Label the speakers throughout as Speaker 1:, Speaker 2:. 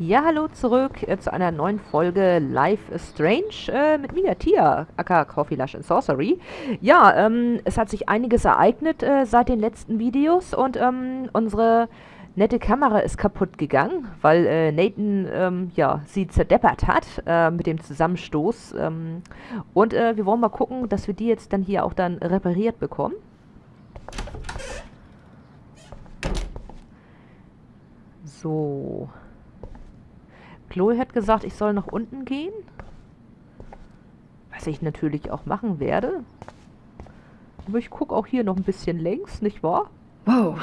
Speaker 1: Ja, hallo zurück äh, zu einer neuen Folge Life is Strange äh, mit mir, Tia, aka Coffee Lush and Sorcery. Ja, ähm, es hat sich einiges ereignet äh, seit den letzten Videos und ähm, unsere nette Kamera ist kaputt gegangen, weil äh, Nathan ähm, ja, sie zerdeppert hat äh, mit dem Zusammenstoß. Ähm, und äh, wir wollen mal gucken, dass wir die jetzt dann hier auch dann repariert bekommen. So. Chloe hat gesagt, ich soll nach unten gehen. Was ich natürlich auch machen werde. Aber ich gucke auch hier noch ein bisschen längs, nicht wahr?
Speaker 2: Whoa,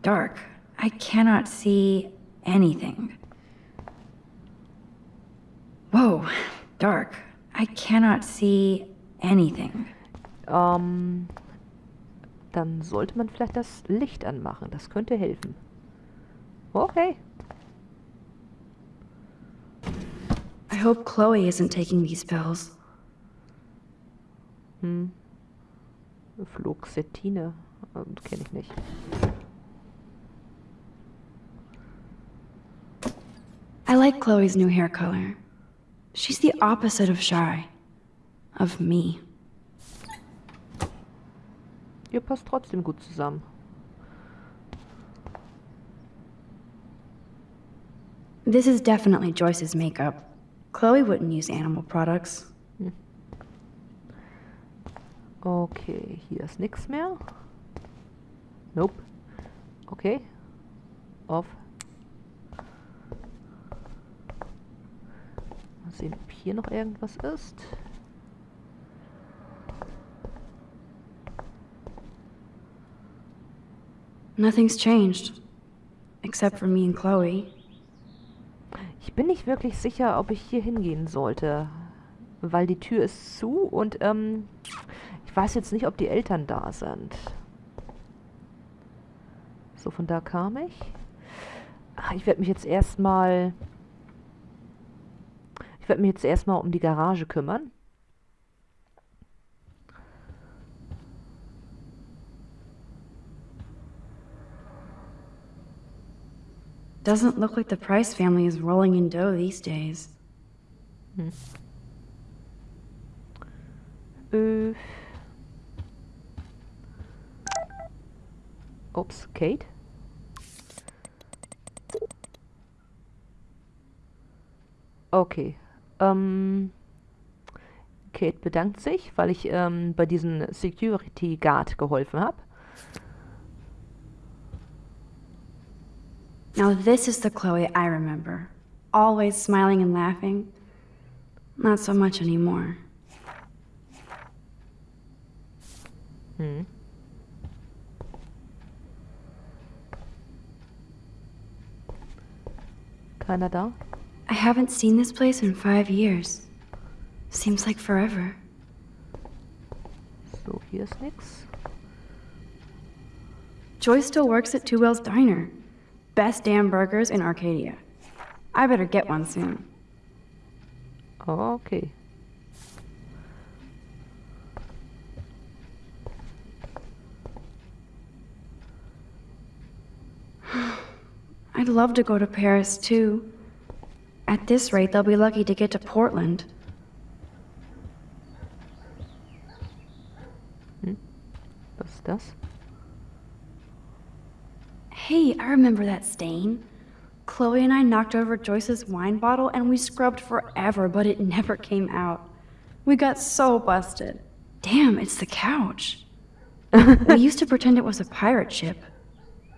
Speaker 2: dark. I cannot see anything. Whoa, dark. I cannot see anything.
Speaker 1: Ähm, dann sollte man vielleicht das Licht anmachen. Das könnte helfen. Okay.
Speaker 2: Hope Chloe isn't taking these pills.
Speaker 1: Hm. Fluoxetine. Ähm, Kenne ich nicht.
Speaker 2: I like Chloe's new hair color. She's the opposite of shy. Of me.
Speaker 1: Ihr passt trotzdem gut zusammen.
Speaker 2: This is definitely Joyce's makeup. Chloe wouldn't use animal products.
Speaker 1: Okay, hier ist nichts mehr. Nope. Okay. Auf. Mal sehen, ob hier noch irgendwas ist.
Speaker 2: Nothing's changed. Except for me and Chloe.
Speaker 1: Ich bin nicht wirklich sicher, ob ich hier hingehen sollte. Weil die Tür ist zu und ähm, ich weiß jetzt nicht, ob die Eltern da sind. So, von da kam ich. Ach, ich werde mich jetzt erstmal... Ich werde mich jetzt erstmal um die Garage kümmern.
Speaker 2: Doesn't look like the Price family is rolling in dough these days.
Speaker 1: Äh. Ups, Kate? Okay. Ähm, Kate bedankt sich, weil ich ähm, bei diesem Security Guard geholfen habe.
Speaker 2: Now this is the Chloe I remember. Always smiling and laughing. Not so much anymore.
Speaker 1: Hmm. Canada?
Speaker 2: I haven't seen this place in five years. Seems like forever.
Speaker 1: So, hier ist nix.
Speaker 2: Joy still works at Two Whales Diner. Best damn burgers in Arcadia. I better get one soon.
Speaker 1: Okay.
Speaker 2: I'd love to go to Paris too. At this rate, they'll be lucky to get to Portland.
Speaker 1: Was ist das?
Speaker 2: Hey, I remember that stain. Chloe and I knocked over Joyce's wine bottle and we scrubbed forever, but it never came out. We got so busted. Damn, it's the couch. we used to pretend it was a pirate ship.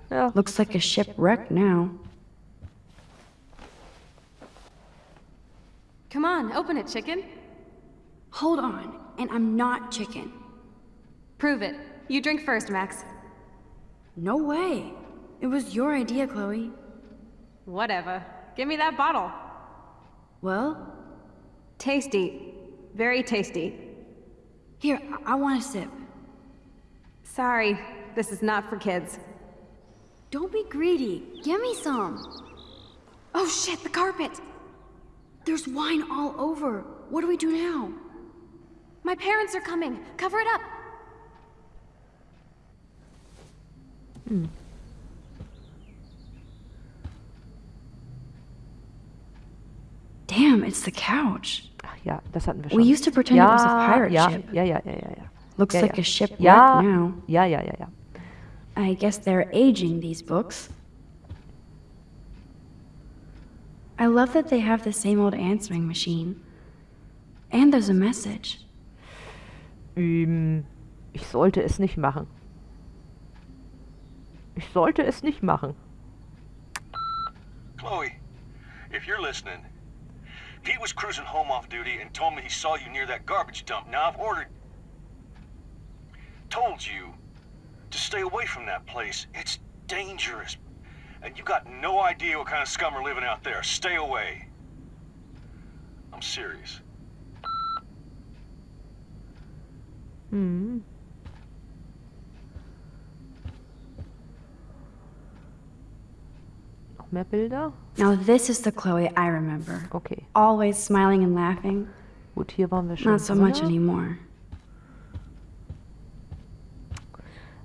Speaker 1: Ja.
Speaker 2: Looks like a shipwreck now.
Speaker 3: Come on, open it, chicken.
Speaker 2: Hold on, and I'm not chicken.
Speaker 3: Prove it. You drink first, Max.
Speaker 2: No way. It was your idea, Chloe.
Speaker 3: Whatever. Give me that bottle.
Speaker 2: Well,
Speaker 3: Tasty. Very tasty.
Speaker 2: here, I, I want a sip.
Speaker 3: Sorry, this is not for kids.
Speaker 2: Don't be greedy. Give me some.
Speaker 3: Oh shit, the carpet!
Speaker 2: There's wine all over. What do we do now?
Speaker 3: My parents are coming. Cover it up. Hmm.
Speaker 2: Damn, it's the couch.
Speaker 1: Ach ja, das hatten wir schon.
Speaker 2: We used to pretend
Speaker 1: ja,
Speaker 2: it was a pirate
Speaker 1: ja,
Speaker 2: ship.
Speaker 1: ja, ja, ja, ja, ja.
Speaker 2: Looks
Speaker 1: ja,
Speaker 2: like
Speaker 1: ja.
Speaker 2: a ship
Speaker 1: ja,
Speaker 2: wrecked now.
Speaker 1: Ja, ja, ja, ja.
Speaker 2: I guess they're aging these books. I love that they have the same old answering machine. And there's a message.
Speaker 1: Ähm, ich sollte es nicht machen. Ich sollte es nicht machen.
Speaker 4: Chloe, if you're listening, Pete was cruising home off duty and told me he saw you near that garbage dump. Now I've ordered. Told you to stay away from that place. It's dangerous. And you got no idea what kind of scum are living out there. Stay away. I'm serious.
Speaker 1: Hm. Noch mehr Bilder?
Speaker 2: Now, this is the Chloe I remember.
Speaker 1: Okay.
Speaker 2: Always smiling and laughing.
Speaker 1: Gut, hier waren wir schon.
Speaker 2: Not so much
Speaker 1: drinne.
Speaker 2: anymore.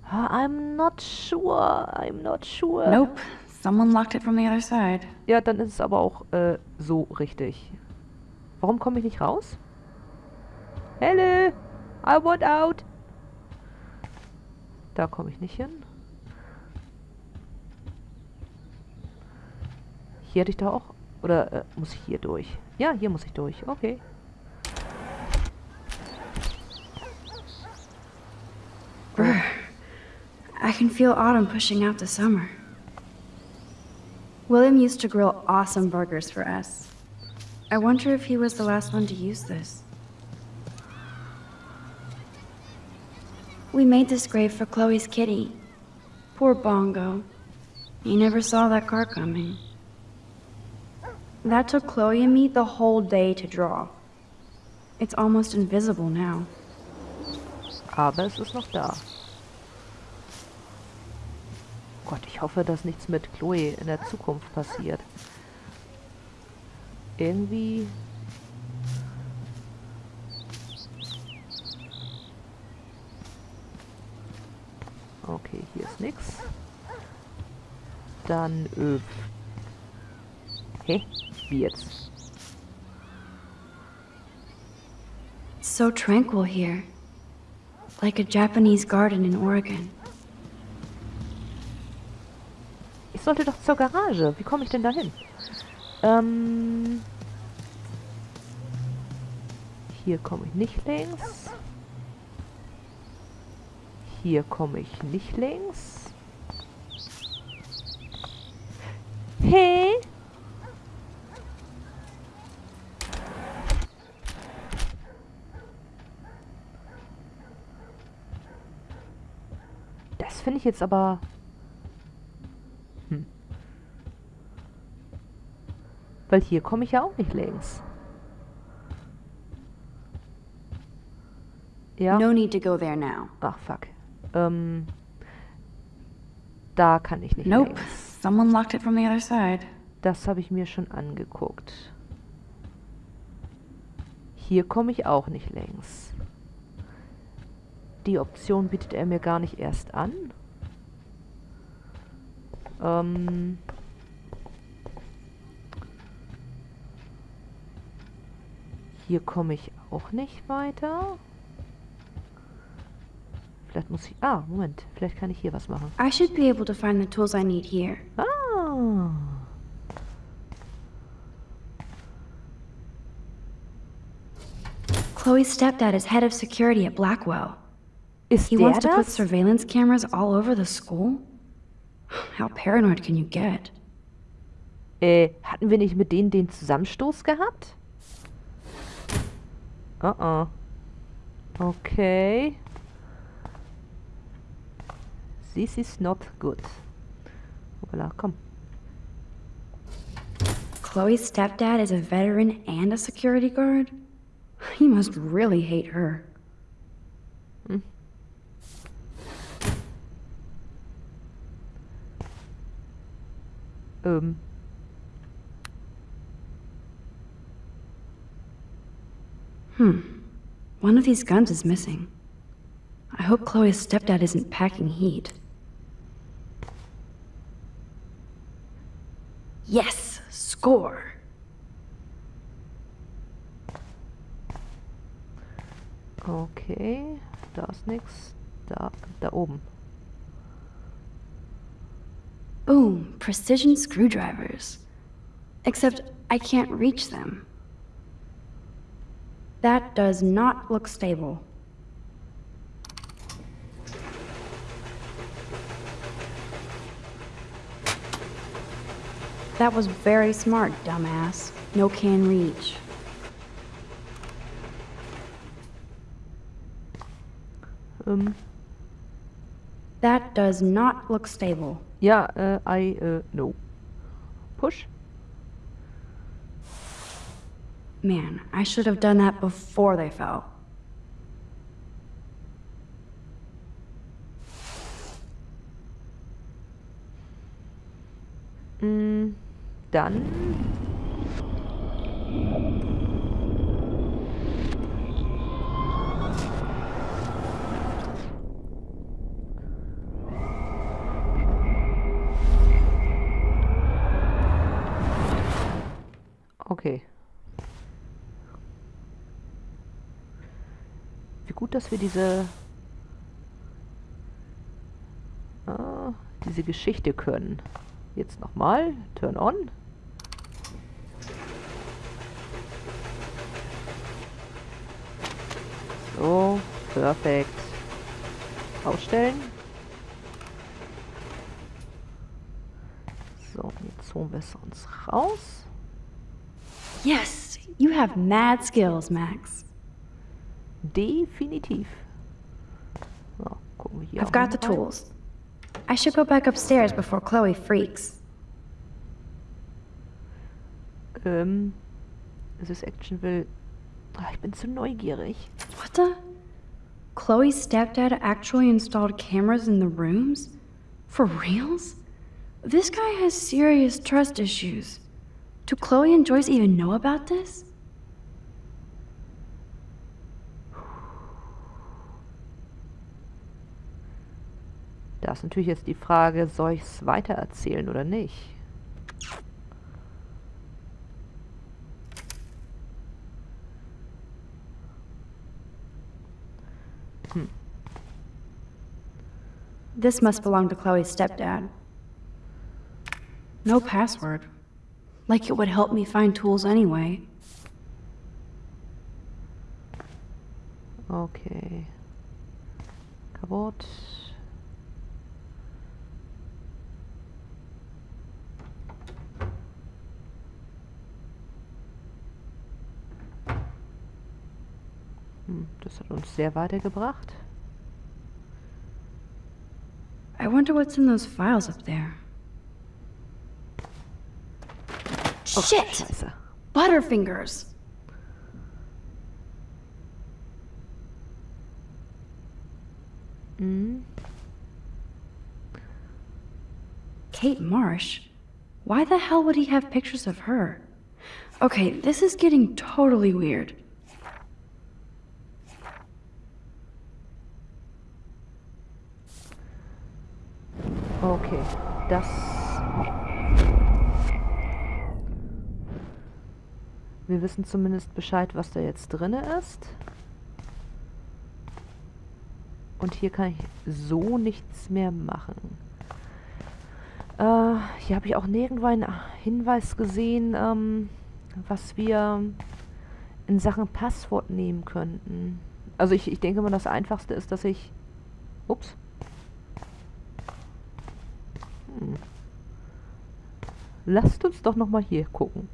Speaker 1: Ah, I'm not sure. I'm not sure.
Speaker 2: Nope. Someone locked it from the other side.
Speaker 1: Ja, dann ist es aber auch äh, so richtig. Warum komme ich nicht raus? Hello, I want out. Da komme ich nicht hin. Hier hätte ich da auch... Oder äh, muss ich hier durch? Ja, hier muss ich durch. Okay.
Speaker 2: I can feel autumn pushing out the summer. William used to grill awesome burgers for us. I wonder if he was the last one to use this. We made this grave for Chloe's kitty. Poor Bongo. He never saw that car coming. That took Chloe and me the whole day to draw. It's almost invisible now.
Speaker 1: Aber es ist noch da. Gott, ich hoffe, dass nichts mit Chloe in der Zukunft passiert. Irgendwie... Okay, hier ist nix. Dann, äh... Hä? Wie jetzt?
Speaker 2: It's so tranquil here. Like a Japanese garden in Oregon.
Speaker 1: Ich sollte doch zur Garage. Wie komme ich denn da hin? Ähm... Hier komme ich nicht längs. Hier komme ich nicht längs. Hey! Das finde ich jetzt aber... Hm. Weil hier komme ich ja auch nicht längs. Ja.
Speaker 2: No need to go there now.
Speaker 1: Ach, fuck. Ähm, da kann ich nicht
Speaker 2: Nope.
Speaker 1: längs.
Speaker 2: Someone locked it from the other side.
Speaker 1: Das habe ich mir schon angeguckt. Hier komme ich auch nicht längs. Die Option bietet er mir gar nicht erst an. Ähm... Hier komme ich auch nicht weiter. Vielleicht muss ich... Ah, Moment. Vielleicht kann ich hier was machen.
Speaker 2: I should be able to find the tools I need here.
Speaker 1: Ah.
Speaker 2: Chloe's stepdad is head of security at Blackwell.
Speaker 1: Ist
Speaker 2: He wants to put surveillance cameras all over the school? How paranoid can you get?
Speaker 1: Äh, hatten wir nicht mit denen den Zusammenstoß gehabt? Oh oh. Okay. This is not good. Hoppala, komm.
Speaker 2: Chloe's stepdad is a veteran and a security guard? He must really hate her.
Speaker 1: Mm.
Speaker 2: um, Hmm. One of these guns is missing. I hope Chloe's stepdad isn't packing heat. Yes! Score!
Speaker 1: Okay, da ist nichts. Da, da oben.
Speaker 2: Boom, precision screwdrivers. Except I can't reach them. That does not look stable. That was very smart, dumbass. No can reach.
Speaker 1: Ähm,
Speaker 2: That does not look stable.
Speaker 1: Ja, äh, I, äh, no. Push.
Speaker 2: Man, I should have done that before they fell.
Speaker 1: Mm, dann... Okay. Wie gut, dass wir diese... Ah, diese Geschichte können. Jetzt nochmal. Turn on. So, perfekt. Ausstellen. So, jetzt holen wir es uns raus.
Speaker 2: Yes, you have mad skills, Max.
Speaker 1: Definitiv. So, gucken wir hier
Speaker 2: I've got the tools. I should go back upstairs before Chloe freaks.
Speaker 1: Ähm, ist Action will. Ah, ich bin zu neugierig.
Speaker 2: What the? Chloe's stepdad actually installed cameras in the rooms? For reals? This guy has serious trust issues. Do Chloe and Joyce even know about this?
Speaker 1: Da ist natürlich jetzt die Frage, soll ich es weitererzählen oder nicht?
Speaker 2: This must belong to Chloe's stepdad. No password. Like it would help me find tools anyway.
Speaker 1: Okay. Kaputt. Hm, das hat uns sehr weitergebracht.
Speaker 2: I wonder what's in those files up there.
Speaker 1: Oh,
Speaker 2: Shit!
Speaker 1: Scheiße.
Speaker 2: Butterfingers!
Speaker 1: Mhm.
Speaker 2: Kate Marsh? Why the hell would he have pictures of her? Okay, this is getting totally weird.
Speaker 1: Okay, das... Wir wissen zumindest Bescheid, was da jetzt drinne ist. Und hier kann ich so nichts mehr machen. Äh, hier habe ich auch nirgendwo einen Hinweis gesehen, ähm, was wir in Sachen Passwort nehmen könnten. Also ich, ich denke mal, das Einfachste ist, dass ich... Ups. Hm. Lasst uns doch noch mal hier gucken.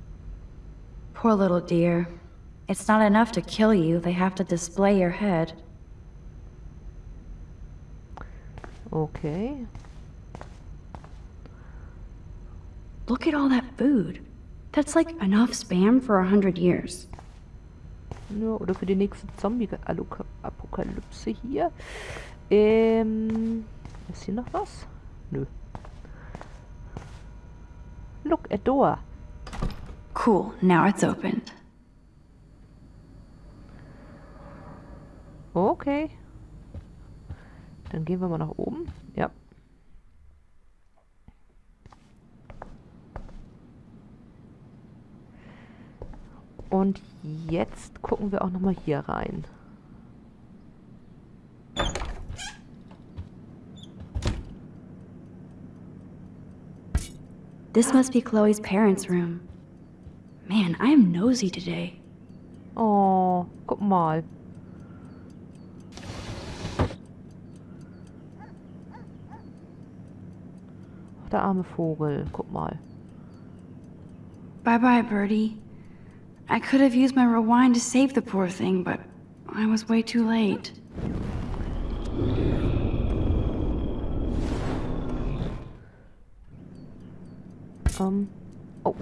Speaker 2: Poor little dear. It's not enough to kill you, they have to display your head.
Speaker 1: Okay.
Speaker 2: Look at all that food. That's like enough spam for a hundred years.
Speaker 1: Ja, oder für die nächste Zombie-Apokalypse hier. Ähm, ist hier noch was? Nö. Look, a door.
Speaker 2: Cool, now it's open.
Speaker 1: Okay. Dann gehen wir mal nach oben. Ja. Und jetzt gucken wir auch nochmal hier rein.
Speaker 2: This must be Chloe's parents' room. Man, I am nosy today.
Speaker 1: Oh, guck mal. Ach, der arme Vogel, guck mal.
Speaker 2: Bye bye, Birdie. I could have used my rewind to save the poor thing, but I was way too late.
Speaker 1: Ähm. Oh.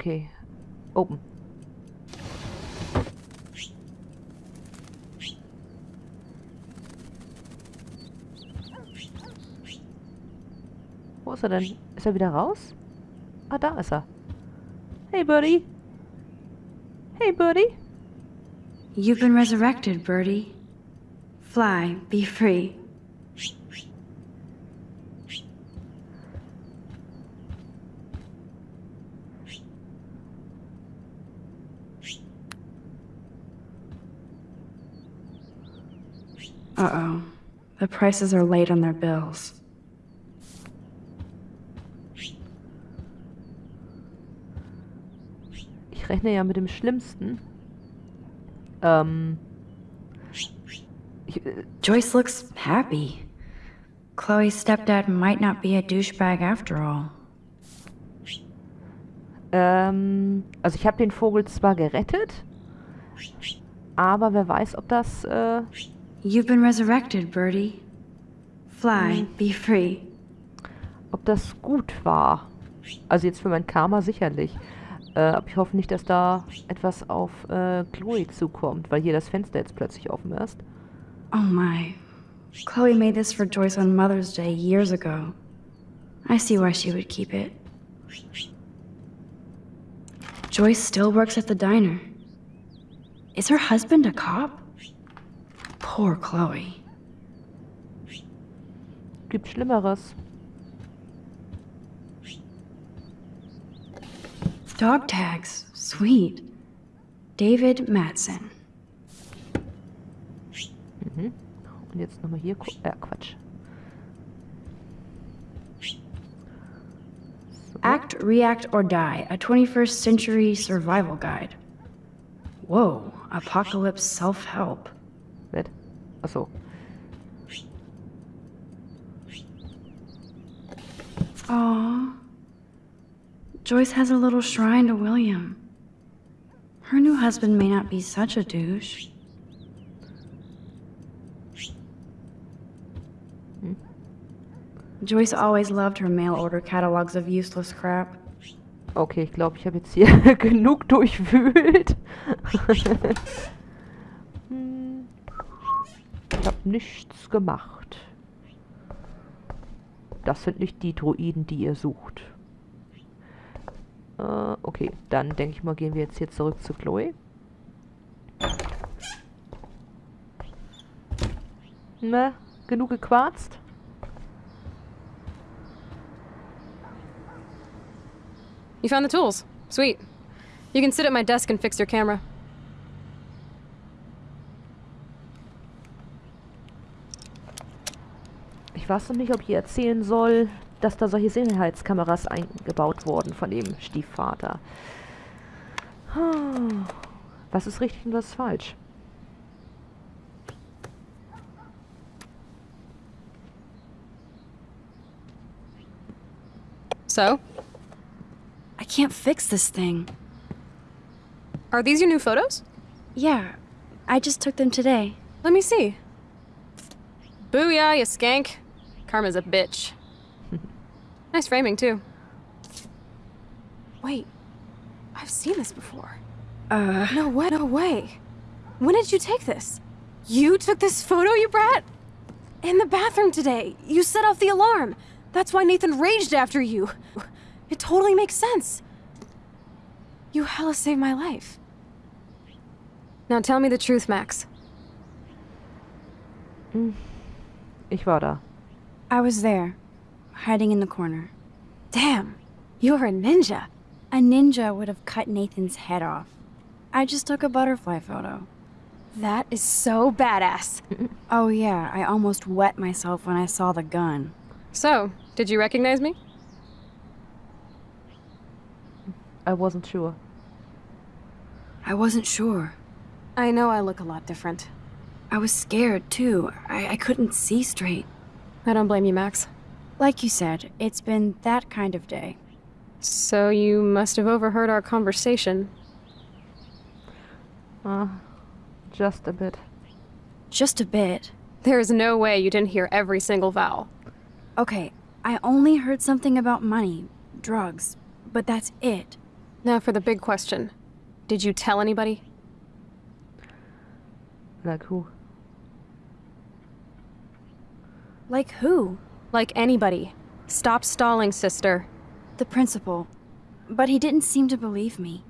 Speaker 1: Okay. Open. Wo ist er denn? Ist er wieder raus? Ah, da ist er. Hey, Birdie. Hey, Birdie.
Speaker 2: You've been resurrected, Birdie. Fly, be free. Uh oh. The prices are late on their bills.
Speaker 1: Ich rechne ja mit dem Schlimmsten. Ähm. Ich, äh,
Speaker 2: Joyce looks happy. Chloe's stepdad might not be a douchebag after all.
Speaker 1: ähm, also ich habe den Vogel zwar gerettet, aber wer weiß, ob das, äh,
Speaker 2: You've been resurrected, Birdie. Fly, be free.
Speaker 1: ob das gut war. Also jetzt für mein Karma sicherlich. Äh, aber ich hoffe nicht, dass da etwas auf äh, Chloe zukommt, weil hier das Fenster jetzt plötzlich offen ist.
Speaker 2: Oh my. Chloe made this for Joyce on Mother's Day years ago. I see why she would keep it. Joyce still works at the diner. Is her husband a cop? Poor Chloe.
Speaker 1: Gibt Schlimmeres.
Speaker 2: Dog tags. Sweet. David Madsen.
Speaker 1: Mhm. Und jetzt nochmal hier. Äh, Quatsch. So.
Speaker 2: Act, React, or Die, a 21st century survival guide. Whoa, apocalypse self help.
Speaker 1: Nett. Achso.
Speaker 2: Aw. Joyce has a little shrine to William. Her new husband may not be such a douche. Hmm? Joyce always loved her mail order catalogs of useless crap.
Speaker 1: Okay, ich glaube, ich habe jetzt hier genug durchwühlt. Ich habe nichts gemacht. Das sind nicht die Droiden, die ihr sucht. Äh, okay, dann denke ich mal, gehen wir jetzt hier zurück zu Chloe. Na, genug gequarzt?
Speaker 5: You found the tools. Sweet. You can sit at my desk and fix your camera.
Speaker 1: Weiß noch nicht, ob ich ihr erzählen soll, dass da solche Sicherheitskameras eingebaut wurden von dem Stiefvater. Was ist richtig und was ist falsch?
Speaker 5: So,
Speaker 2: I can't fix this thing.
Speaker 5: are these your new photos?
Speaker 2: Yeah, I just took them today.
Speaker 5: Let me see. Booyah, you skank. Karma's a bitch. nice framing, too. Wait, I've seen this before.
Speaker 2: Uh,
Speaker 5: No way, no way. When did you take this? You took this photo, you brat? In the bathroom today. You set off the alarm. That's why Nathan raged after you. It totally makes sense. You hella saved my life. Now tell me the truth, Max.
Speaker 1: Ich war da.
Speaker 2: I was there, hiding in the corner.
Speaker 5: Damn, you're a ninja.
Speaker 2: A ninja would have cut Nathan's head off. I just took a butterfly photo.
Speaker 5: That is so badass.
Speaker 2: Oh, yeah, I almost wet myself when I saw the gun.
Speaker 5: So, did you recognize me?
Speaker 1: I wasn't sure.
Speaker 2: I wasn't sure.
Speaker 5: I know I look a lot different.
Speaker 2: I was scared, too. I, I couldn't see straight.
Speaker 5: I don't blame you, Max.
Speaker 2: Like you said, it's been that kind of day.
Speaker 5: So you must have overheard our conversation.
Speaker 1: Uh, just a bit.
Speaker 2: Just a bit.
Speaker 5: There is no way you didn't hear every single vowel.
Speaker 2: Okay, I only heard something about money, drugs, but that's it.
Speaker 5: Now for the big question. Did you tell anybody?
Speaker 1: Like who?
Speaker 2: Like who?
Speaker 5: Like anybody. Stop stalling, sister.
Speaker 2: The principal. But he didn't seem to believe me.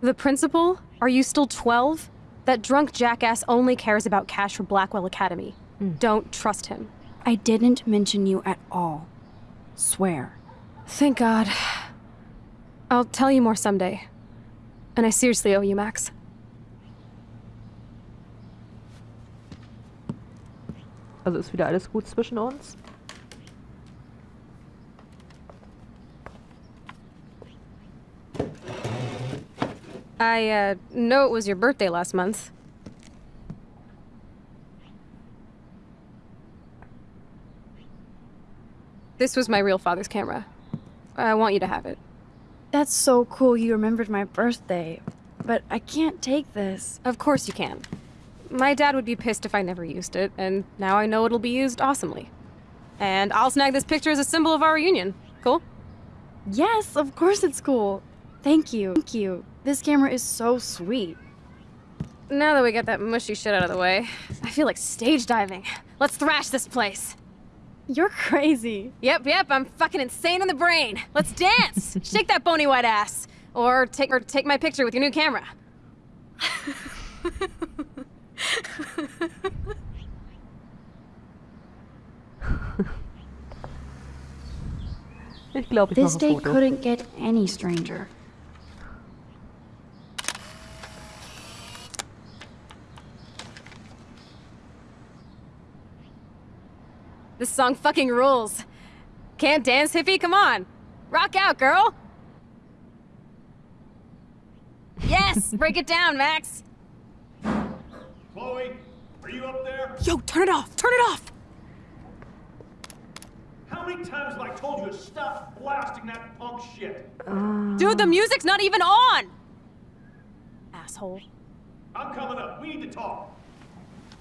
Speaker 5: The principal? Are you still 12? That drunk jackass only cares about cash for Blackwell Academy. Hmm. Don't trust him.
Speaker 2: I didn't mention you at all. Swear.
Speaker 5: Thank God. I'll tell you more someday. And I seriously owe you, Max.
Speaker 1: Also ist wieder alles gut zwischen uns?
Speaker 5: I, uh, know it was your birthday last month. This was my real father's camera. I want you to have it.
Speaker 2: That's so cool you remembered my birthday. But I can't take this.
Speaker 5: Of course you can. My dad would be pissed if I never used it, and now I know it'll be used awesomely. And I'll snag this picture as a symbol of our reunion. Cool?
Speaker 2: Yes, of course it's cool. Thank you. Thank you. This camera is so sweet.
Speaker 5: Now that we got that mushy shit out of the way, I feel like stage diving. Let's thrash this place.
Speaker 2: You're crazy.
Speaker 5: Yep, yep, I'm fucking insane in the brain. Let's dance. Shake that bony white ass. Or take or take my picture with your new camera.
Speaker 1: Ich glaube, ich
Speaker 2: This
Speaker 1: mache
Speaker 2: day
Speaker 1: ein Foto.
Speaker 2: couldn't get any stranger.
Speaker 5: This song fucking rules. Can't dance, hippie? Come on. Rock out, girl. Yes, break it down, Max.
Speaker 4: Chloe, are you up there?
Speaker 5: Yo, turn it off. Turn it off.
Speaker 4: How many times have I told you to stop blasting that punk shit?
Speaker 5: Dude, the music's not even on. Asshole.
Speaker 4: I'm coming up. We need to talk.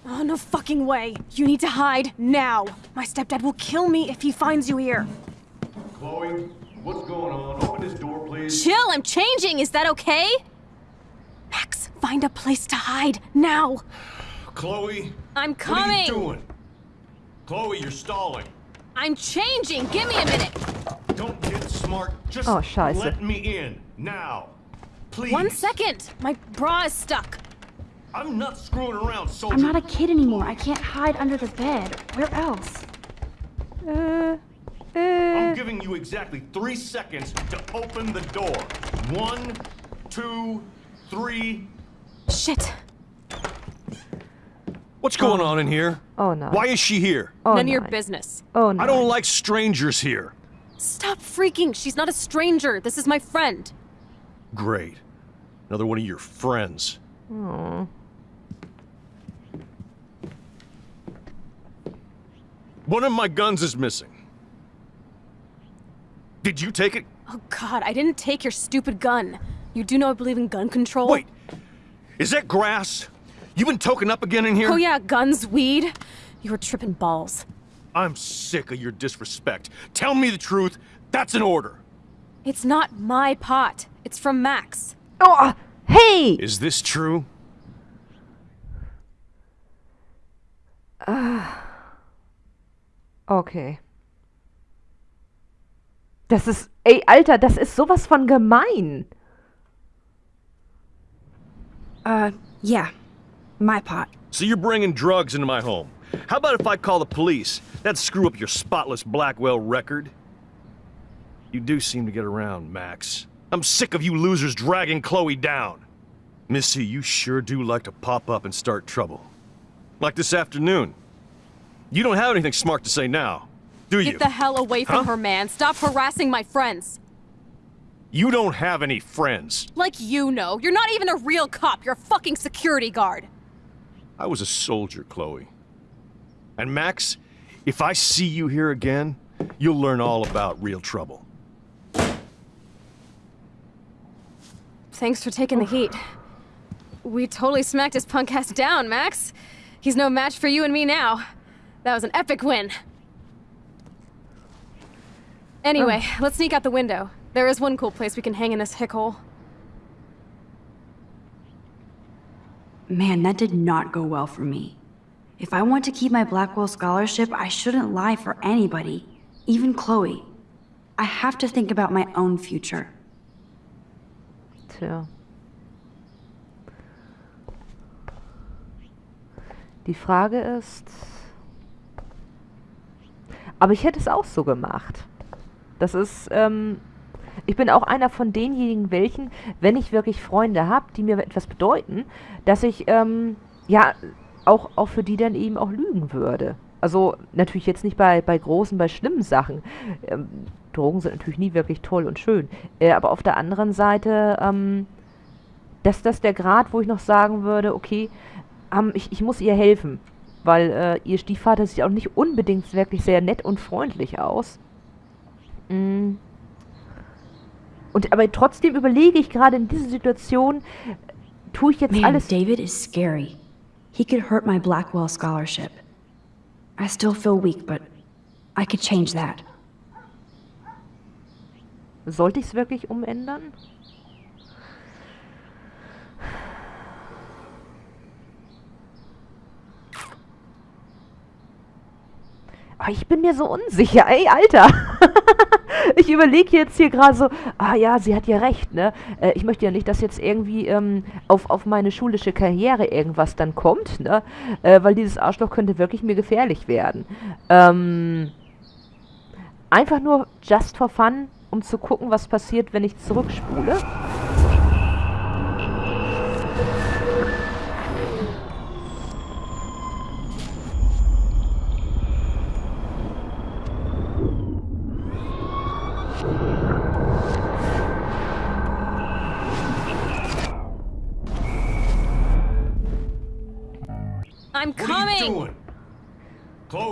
Speaker 5: Oh, no fucking way. You need to hide now. My stepdad will kill me if he finds you here.
Speaker 4: Chloe, what's going on? Open this door, please.
Speaker 5: Chill, I'm changing. Is that okay? Max, find a place to hide now.
Speaker 4: Chloe,
Speaker 5: I'm coming!
Speaker 4: what are you doing? Chloe, you're stalling.
Speaker 5: I'm changing. Give me a minute.
Speaker 4: Don't get smart. Just
Speaker 1: Oh, scheiße.
Speaker 4: let me in now. Please.
Speaker 5: One second. My bra is stuck.
Speaker 4: I'm not screwing around, soldier.
Speaker 2: I'm not a kid anymore. I can't hide under the bed. Where else?
Speaker 1: Äh,
Speaker 4: I'm
Speaker 1: äh,
Speaker 4: giving you exactly three seconds to open the door. One, two, three.
Speaker 5: Shit.
Speaker 6: What's going oh. on in here?
Speaker 1: oh no.
Speaker 6: Why is she here?
Speaker 1: Oh
Speaker 5: None of your business.
Speaker 1: Oh no.
Speaker 6: I don't like strangers here.
Speaker 5: Stop freaking. She's not a stranger. This is my friend.
Speaker 6: Great. Another one of your friends.
Speaker 1: Oh.
Speaker 6: One of my guns is missing. Did you take it?
Speaker 5: Oh god, I didn't take your stupid gun. You do know I believe in gun control?
Speaker 6: Wait. Is that grass? You been token up again in here?
Speaker 5: Oh yeah, guns, weed. You were tripping balls.
Speaker 6: I'm sick of your disrespect. Tell me the truth. That's an order.
Speaker 5: It's not my pot. It's from Max.
Speaker 1: Oh, uh, hey!
Speaker 6: Is this true?
Speaker 1: Uh, okay. Das ist, ey, Alter, das ist sowas von gemein.
Speaker 2: Uh, yeah. My pot.
Speaker 6: So you're bringing drugs into my home. How about if I call the police? That'd screw up your spotless Blackwell record. You do seem to get around, Max. I'm sick of you losers dragging Chloe down. Missy, you sure do like to pop up and start trouble. Like this afternoon. You don't have anything smart to say now. Do you?
Speaker 5: Get the hell away from
Speaker 6: Huh?
Speaker 5: her, man. Stop harassing my friends.
Speaker 6: You don't have any friends.
Speaker 5: Like you know. You're not even a real cop. You're a fucking security guard.
Speaker 6: I was a soldier, Chloe. And Max, if I see you here again, you'll learn all about real trouble.
Speaker 5: Thanks for taking the heat. We totally smacked his punk ass down, Max. He's no match for you and me now. That was an epic win. Anyway, oh. let's sneak out the window. There is one cool place we can hang in this hick hole.
Speaker 2: Man, that did not go well for me. If I want to keep my Blackwell scholarship, I shouldn't lie for anybody, even Chloe. I have to think about my own future.
Speaker 1: Tja. Die Frage ist. Aber ich hätte es auch so gemacht. Das ist, ähm, ich bin auch einer von denjenigen welchen, wenn ich wirklich Freunde habe, die mir etwas bedeuten, dass ich, ähm, ja, auch, auch für die dann eben auch lügen würde. Also natürlich jetzt nicht bei, bei großen, bei schlimmen Sachen. Ähm, Drogen sind natürlich nie wirklich toll und schön. Äh, aber auf der anderen Seite, ähm, dass das der Grad, wo ich noch sagen würde, okay, ähm, ich, ich muss ihr helfen. Weil äh, ihr Stiefvater sieht auch nicht unbedingt wirklich sehr nett und freundlich aus. Mm. Und aber trotzdem überlege ich gerade in dieser Situation, tue ich jetzt
Speaker 2: Man,
Speaker 1: alles.
Speaker 2: David is scary. He could hurt my Blackwell scholarship. I still feel weak, but I could change that.
Speaker 1: Sollte ich es wirklich umändern? Ah, ich bin mir so unsicher, ey, Alter. ich überlege jetzt hier gerade so, ah ja, sie hat ja recht, ne? Äh, ich möchte ja nicht, dass jetzt irgendwie ähm, auf, auf meine schulische Karriere irgendwas dann kommt, ne? Äh, weil dieses Arschloch könnte wirklich mir gefährlich werden. Ähm, einfach nur just for fun, um zu gucken, was passiert, wenn ich zurückspule.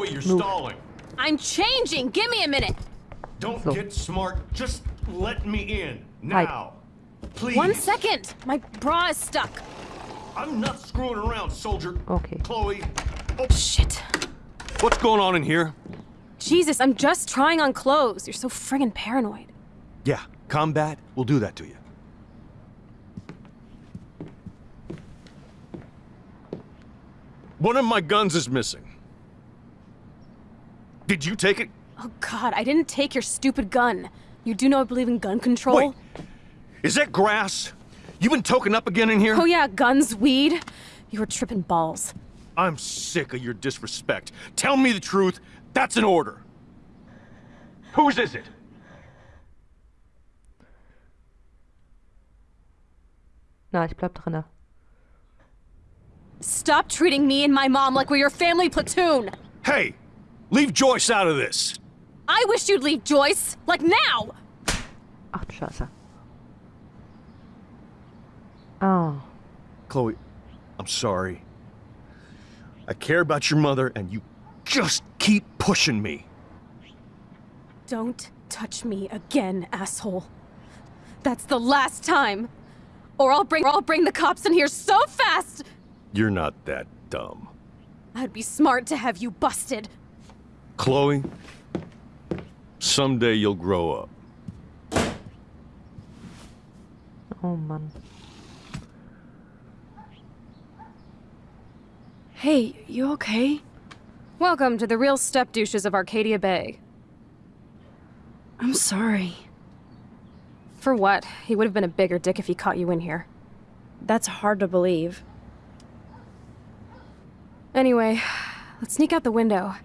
Speaker 6: Chloe, you're
Speaker 1: Move.
Speaker 6: stalling.
Speaker 5: I'm changing! Give me a minute!
Speaker 6: Don't
Speaker 1: So.
Speaker 6: get smart. Just let me in.
Speaker 1: Hi.
Speaker 6: Now. Please.
Speaker 5: One second! My bra is stuck.
Speaker 6: I'm not screwing around, soldier.
Speaker 1: Okay.
Speaker 6: Chloe. Oh,
Speaker 5: Shit.
Speaker 6: what's going on in here?
Speaker 5: Jesus, I'm just trying on clothes. You're so friggin' paranoid.
Speaker 6: Yeah, combat will do that to you. One of my guns is missing. Did you take it?
Speaker 5: Oh god, I didn't take your stupid gun. You do know I believe in gun control?
Speaker 6: Wait. Is that grass? You been token up again in here?
Speaker 5: Oh yeah, guns, weed. You were tripping balls.
Speaker 6: I'm sick of your disrespect. Tell me the truth. That's an order. Whose is it?
Speaker 1: Na, ich bleib drinne.
Speaker 5: Stop treating me and my mom like we're your family platoon!
Speaker 6: Hey, leave Joyce out of this.
Speaker 5: I wish you'd leave Joyce! Like now!
Speaker 1: Ach du Scheiße. Oh.
Speaker 6: Chloe, I'm sorry. I care about your mother, and you just keep pushing me.
Speaker 5: Don't touch me again, asshole. That's the last time! Or I'll bring- or I'll bring the cops in here so fast!
Speaker 6: You're not that dumb.
Speaker 5: I'd be smart to have you busted.
Speaker 6: Chloe, someday you'll grow up.
Speaker 1: Oh Mann.
Speaker 2: Hey, you okay?
Speaker 5: Welcome to the real step douches of Arcadia Bay.
Speaker 2: I'm sorry.
Speaker 5: For what? He would have been a bigger dick if he caught you in here.
Speaker 2: That's hard to believe.
Speaker 5: Anyway, let's sneak out the window.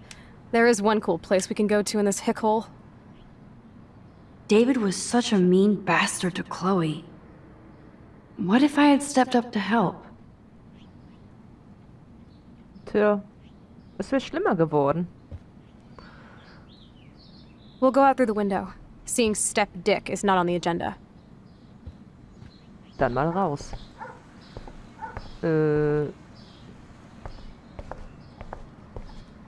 Speaker 5: There is one cool place we can go to in this hick hole.
Speaker 2: David was such a mean bastard to Chloe. What if I had stepped up to help?
Speaker 1: Tja. Es wäre schlimmer geworden.
Speaker 5: We'll go out through the window. Seeing Step Dick is not on the agenda.
Speaker 1: Dann mal raus. Äh.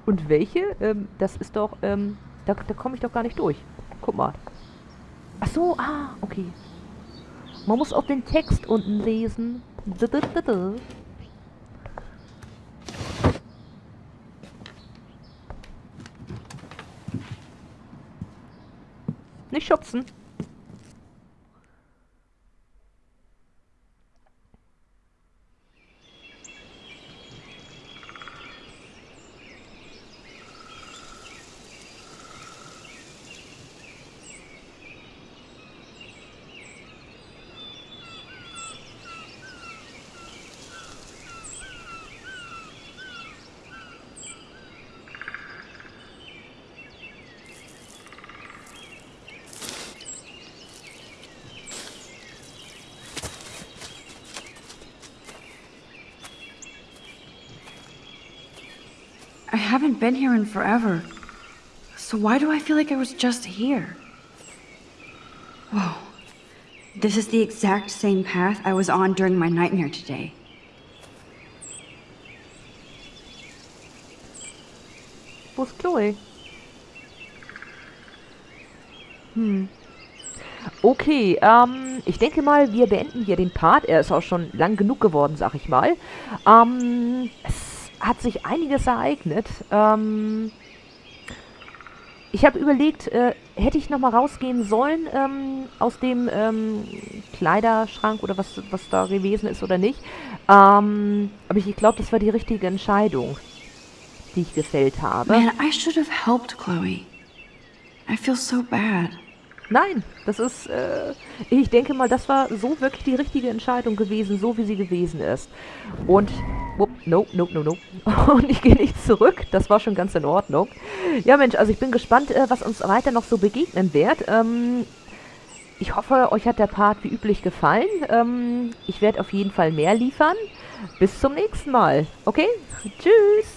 Speaker 1: Und welche? Ähm, das ist doch, ähm, da, da komme ich doch gar nicht durch. Guck mal. Ach so, ah, okay. Man muss auch den Text unten lesen. Nicht schubsen.
Speaker 2: Been here in forever. So why do I feel like I was just here? Whoa. This is the exact same path I was on during my nightmare today.
Speaker 1: Chloe? Hm. Okay, ähm, ich denke mal, wir beenden hier den Part. Er ist auch schon lang genug geworden, sag ich mal. Ähm, hat sich einiges ereignet. Ähm, ich habe überlegt, äh, hätte ich nochmal rausgehen sollen ähm, aus dem ähm, Kleiderschrank oder was, was da gewesen ist oder nicht. Ähm, aber ich, glaube, das war die richtige Entscheidung, die ich gefällt habe.
Speaker 2: Man, I should have helped Chloe. I feel so bad.
Speaker 1: Nein, das ist, äh, ich denke mal, das war so wirklich die richtige Entscheidung gewesen, so wie sie gewesen ist. Und, wupp, nope, nope, nope, nope. Und ich gehe nicht zurück, das war schon ganz in Ordnung. Ja Mensch, also ich bin gespannt, äh, was uns weiter noch so begegnen wird. Ähm, ich hoffe, euch hat der Part wie üblich gefallen. Ähm, ich werde auf jeden Fall mehr liefern. Bis zum nächsten Mal. Okay? Tschüss!